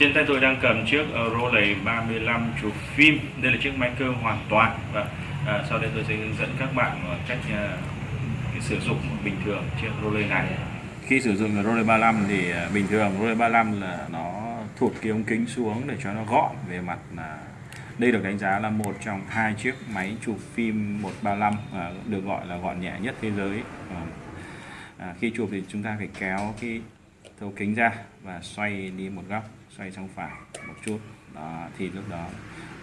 Trên tay tôi đang cầm chiếc ờ, Rolex 35 chụp phim. Đây là chiếc máy cơ hoàn toàn và à, sau đây tôi sẽ hướng dẫn các bạn ờ, cách à, sử dụng bình thường chiếc Rolex này. Khi sử dụng Rolex 35 thì à, bình thường Rolex 35 là nó thụt cái ống kính xuống để cho nó gọn về mặt là đây được đánh giá là một trong hai chiếc máy chụp phim 135 à, được gọi là gọn nhẹ nhất thế giới. À, à, khi chụp thì chúng ta phải kéo cái thấu kính ra và xoay đi một góc xoay sang phải một chút. Đó, thì lúc đó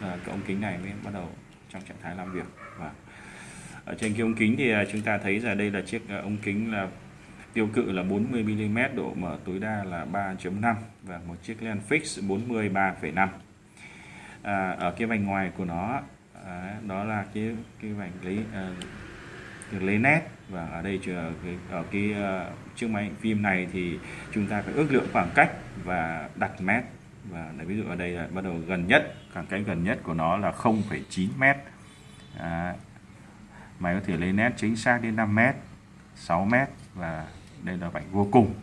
à, cái ống kính này mới bắt đầu trong trạng thái làm việc. Và ở trên cái ống kính thì ờ, chúng ta thấy là đây là chiếc ờ, ống kính là tiêu cự là 40 mm độ mở tối đa là 3.5 và một chiếc lens fix 40 3,5 à, ở cái vành ngoài của nó à, đó là cái cái vành lấy à, lấy nét và ở đây ở cái ờ, chiếc máy phim này thì chúng ta phải ước lượng khoảng cách và đặt mét. Và ví dụ ở đây là bắt đầu gần nhất khoảng cách gần nhất của nó là 0,9 mét. À, máy có thể lấy nét chính xác đến 5 mét 6 mét và đây là vạch vô cùng.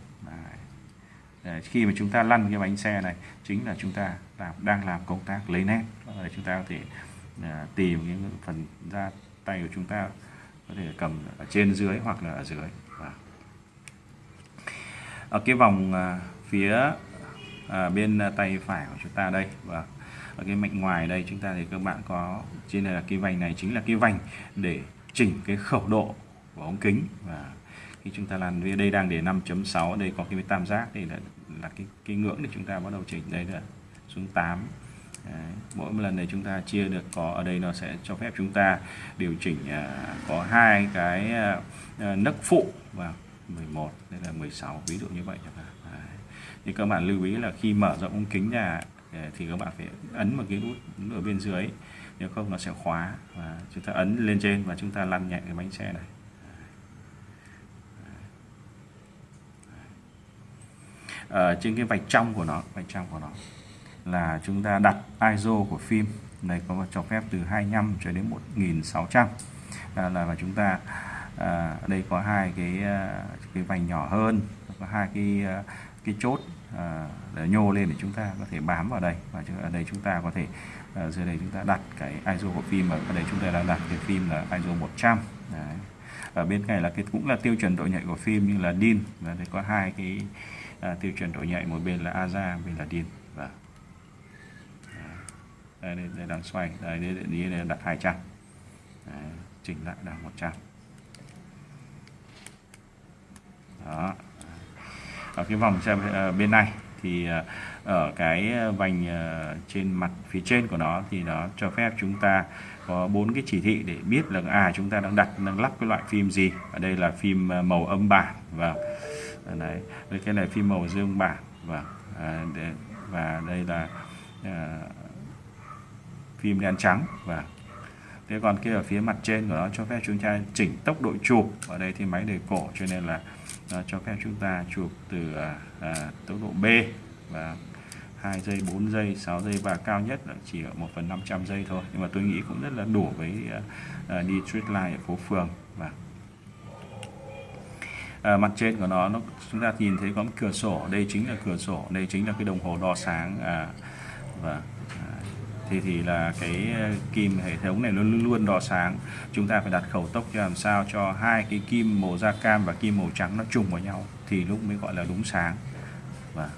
Đấy. khi mà chúng ta lăn cái bánh xe này chính là chúng ta làm, đang làm công tác lấy nét. Để chúng ta có thể à, tìm cái phần ra tay của chúng ta có thể cầm ở trên dưới hoặc là ở dưới. Và ở cái vòng à, phía à, bên à, tay phải của chúng ta đây và ở cái mệnh ngoài đây chúng ta thì các bạn có trên này là cái vành này chính là cái vành để chỉnh cái khẩu độ của ống kính. Và khi chúng ta làm đây đang để 5.6 đây có cái tam giác đây là là cái cái ngưỡng để chúng ta bắt đầu chỉnh. Đây là xuống 8 Đấy. mỗi một lần này chúng ta chia được có ở đây nó sẽ cho phép chúng ta điều chỉnh à, có hai cái à, à nấc phụ và 11 đây là 16 ví dụ như vậy chẳng hạn thì các bạn lưu ý là khi mở rộng ống kính ra à, thì các bạn phải ấn một cái nút ở bên dưới nếu không nó sẽ khóa và chúng ta ấn lên trên và chúng ta lăn nhẹ cái bánh xe này. Ở trên cái vạch trong của nó vạch trong của nó là chúng ta đặt ISO của phim. Này có cho phép từ 25 cho đến 1600 à, là và chúng ta à, đây có hai cái à, cái vành nhỏ hơn có hai cái à, cái chốt à, để nhô lên để chúng ta có thể bám vào đây. Và ở đây chúng ta có thể à, dưới đây chúng ta đặt cái ISO của phim ở đây chúng ta đang đặt cái phim là ISO 100 Đấy. ở bên này là cái cũng là tiêu chuẩn độ nhạy của phim như là DIN và đây có hai cái à, tiêu chuẩn độ nhạy một bên là AZA bên là DIN và đây, đây, đây đang xoay. Đây, đây, đây, đây đặt 200 đấy, chỉnh lại đang 100 đó. Ở cái vòng xem ờ, bên này thì ờ, ở cái vành ờ, trên mặt phía trên của nó thì nó cho phép chúng ta có bốn cái chỉ thị để biết là à chúng ta đang đặt đang lắp cái loại phim gì. Ở đây là phim màu âm bản và đấy cái này phim màu dương bản vâng. và và đây là phim đen trắng. Và thế còn kia ở phía mặt trên của nó cho phép chúng ta chỉnh tốc độ chụp. Ở đây thì máy đề cổ cho nên là nó cho phép chúng ta chụp từ à, à, tốc độ B và 2 giây 4 giây 6 giây và cao nhất là chỉ ở 1 phần 500 giây thôi. Nhưng mà tôi nghĩ cũng rất là đủ với à, à đi street line ở phố phường. Và à, mặt trên của nó nó chúng ta nhìn thấy có một cửa sổ. Đây chính là cửa sổ đây chính là cái đồng hồ đo sáng à, và thì thì là cái ờ, kim hệ thống này luôn luôn đỏ sáng. Chúng ta phải đặt khẩu tốc cho làm sao cho hai cái kim màu da cam và kim màu trắng nó trùng vào nhau thì lúc mới gọi là đúng sáng. Và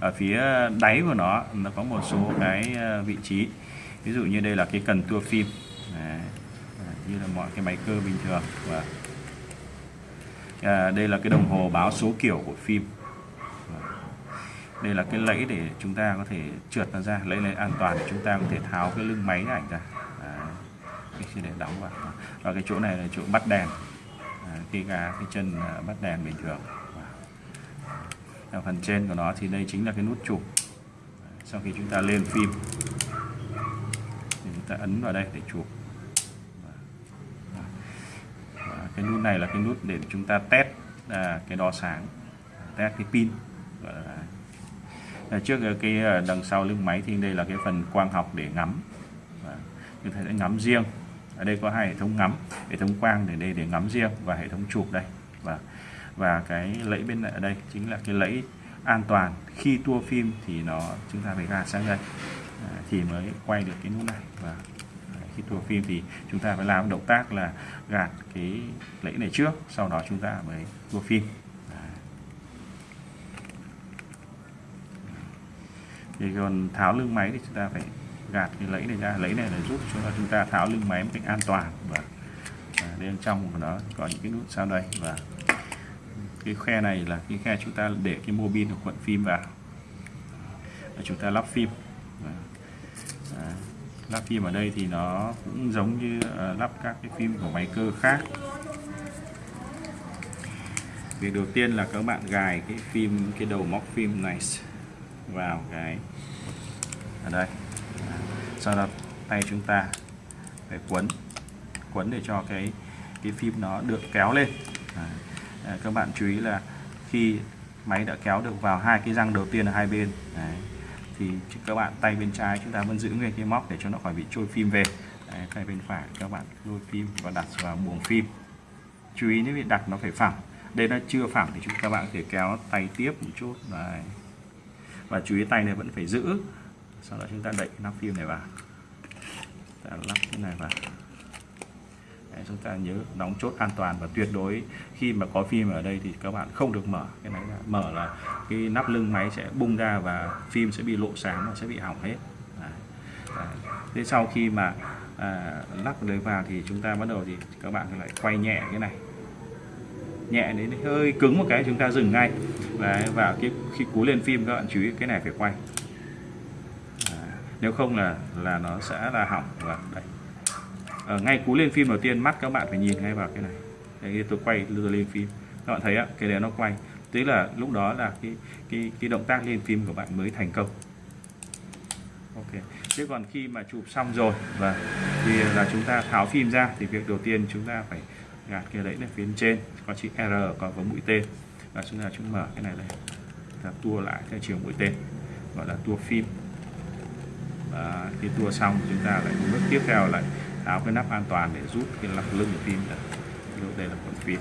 ở phía đáy của nó nó có một số cái ờ, vị trí. Ví dụ như đây là cái cần tua phim. Đấy. À, như là mọi cái máy cơ bình thường. Và à, đây là cái đồng hồ báo số kiểu của phim đây là cái lẫy để chúng ta có thể trượt nó ra lấy lấy an toàn để chúng ta có thể tháo cái lưng máy ảnh ra. Đấy. cái để đóng vào. Và cái chỗ này là chỗ bắt đèn. À, khi gà cái chân à, bắt đèn bình thường. Ở phần trên của nó thì đây chính là cái nút chụp. Sau khi chúng ta lên phim thì chúng ta ấn vào đây để chụp. Và cái nút này là cái nút để chúng ta test à, cái đo sáng test cái pin gọi là À, trước ờ, cái ờ, đằng sau lưng máy thì đây là cái phần quang học để ngắm. Chúng ta sẽ ngắm riêng. Ở đây có hai hệ thống ngắm hệ thống quang để đây để ngắm riêng và hệ thống chụp đây. Và và cái lẫy bên ở đây chính là cái lẫy an toàn. Khi tua phim thì nó chúng ta phải gạt sang đây. À, thì mới quay được cái nút này. Và à, khi tua phim thì chúng ta phải làm động tác là gạt cái lẫy này trước sau đó chúng ta mới tua phim. Thì còn tháo lưng máy thì chúng ta phải gạt cái lẫy này ra. Lấy này là giúp cho chúng ta tháo lưng máy một cách an toàn và, à, bên trong của nó có những cái nút sau đây. Và cái khe này là cái khe chúng ta để cái mô bin của cuộn phim vào. Và chúng ta lắp phim. À, lắp phim ở đây thì nó cũng giống như à, lắp các cái phim của máy cơ khác. Việc đầu tiên là các bạn gài cái phim cái đầu móc phim này vào cái ở đây sau đó tay chúng ta phải quấn quấn để cho cái cái phim nó được kéo lên à, à, các bạn chú ý là khi máy đã kéo được vào hai cái răng đầu tiên ở hai bên Đấy. thì các bạn tay bên trái chúng ta vẫn giữ nguyên cái móc để cho nó khỏi bị trôi phim về Đấy. tay bên phải các bạn lôi phim và đặt vào buồng phim chú ý nếu bị đặt nó phải phẳng đây nó chưa phẳng thì chúng các bạn có thể kéo tay tiếp một chút Đấy và chú ý tay này vẫn phải giữ. Sau đó chúng ta đẩy nắp phim này vào. Ta lắp cái này vào. Đấy, chúng ta nhớ đóng chốt an toàn và tuyệt đối khi mà có phim ở đây thì các bạn không được mở. Cái này ra mở là cái nắp lưng máy sẽ bung ra và phim sẽ bị lộ sáng và sẽ bị hỏng hết. Đấy. Đấy. thế sau khi mà à, lắp đấy vào thì chúng ta bắt đầu thì các bạn lại quay nhẹ cái này nhẹ đến hơi cứng một cái chúng ta dừng ngay. Đấy, và cái khi cú lên phim các bạn chú ý cái này phải quay. Nếu không là là nó sẽ là hỏng. Và đây ở ngay cú lên phim đầu tiên mắt các bạn phải nhìn ngay vào cái này. Đây tôi quay đưa lên phim. Các bạn thấy á cái đấy nó quay. Tức là lúc đó là cái cái cái động tác lên phim của bạn mới thành công. Ok. Thế còn khi mà chụp xong rồi và thì là chúng ta tháo phim ra thì việc đầu tiên chúng ta phải gạt kia đấy là phía trên. Có chữ R, có với mũi tên và chúng ta chúng mở cái này đây. Ta tua lại theo chiều mũi tên gọi là tua phim. Và khi tua xong, chúng ta lại bước tiếp theo, lại tháo cái nắp an toàn để rút cái lọc lưng của phim ra. Đây là con phim.